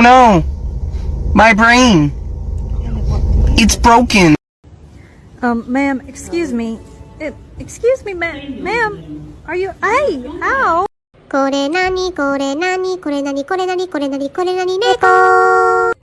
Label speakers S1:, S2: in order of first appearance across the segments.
S1: No, my brain. It's broken.
S2: Um, ma'am, excuse me. Uh, excuse me, ma'am. Ma'am, are you. Hey, ow!
S3: これなにこれなにこれなにこれなにこれなにこれなに猫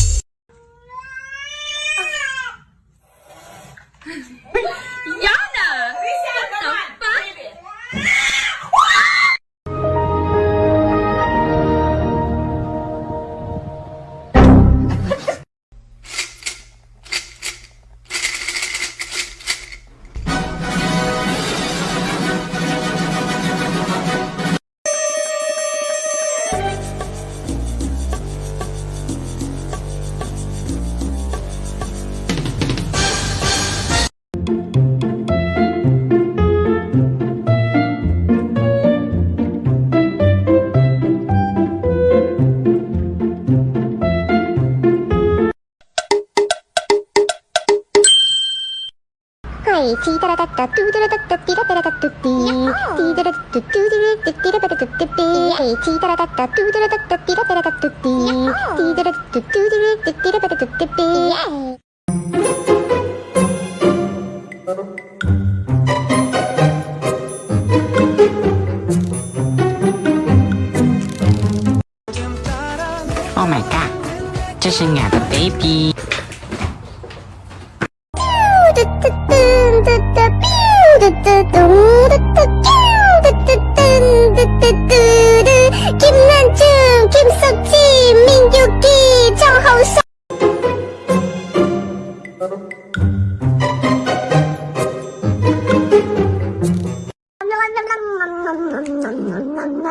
S3: はい、チータラタッタ、トゥータラタッタ、ティラタラタッタティー、ティー。タラタッタ、トゥータラタッタ、ティラタラタッタティー、はい、チータラタッタ、トゥータラタッタ、ティラタラタッタティー、ティータラタッタ、トゥータラタッタ、ティラタラタッタティー、
S4: Oh my god，这是我的 baby。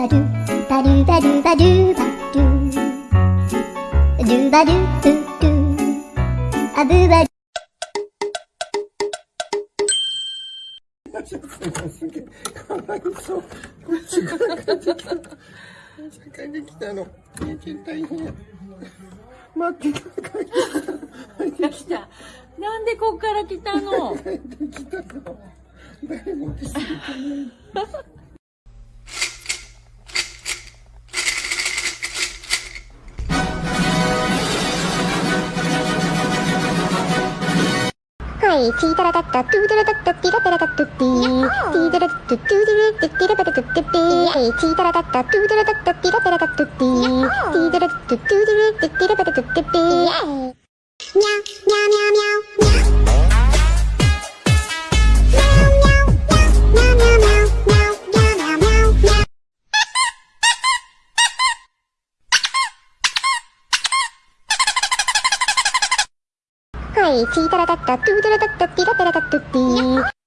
S3: バドゥバドゥバドゥバドゥバドゥドゥバドゥドゥドゥアブバすげバ
S1: かわいそう時間ができた。バ間できた。の人間大変や待バて帰ってきた。
S2: なんでこっから来た。の
S1: 帰ってきた。の誰バ来てくれない
S3: い、チータラタッタ、トゥータラタッタ、ティラタラタッタティー、ティータラタッタ、トゥータラタッタ、ティラタラタッタティー、はい、チータラタッタ、トゥータラタッタ、ティラタラタッタティー、ティータラタッタ、トゥータラタッタ、ティラタラタッタティー、にゃ、にゃにゃにゃい、チータラタッタ、トゥータラタッタ、ピラタラタッタティー。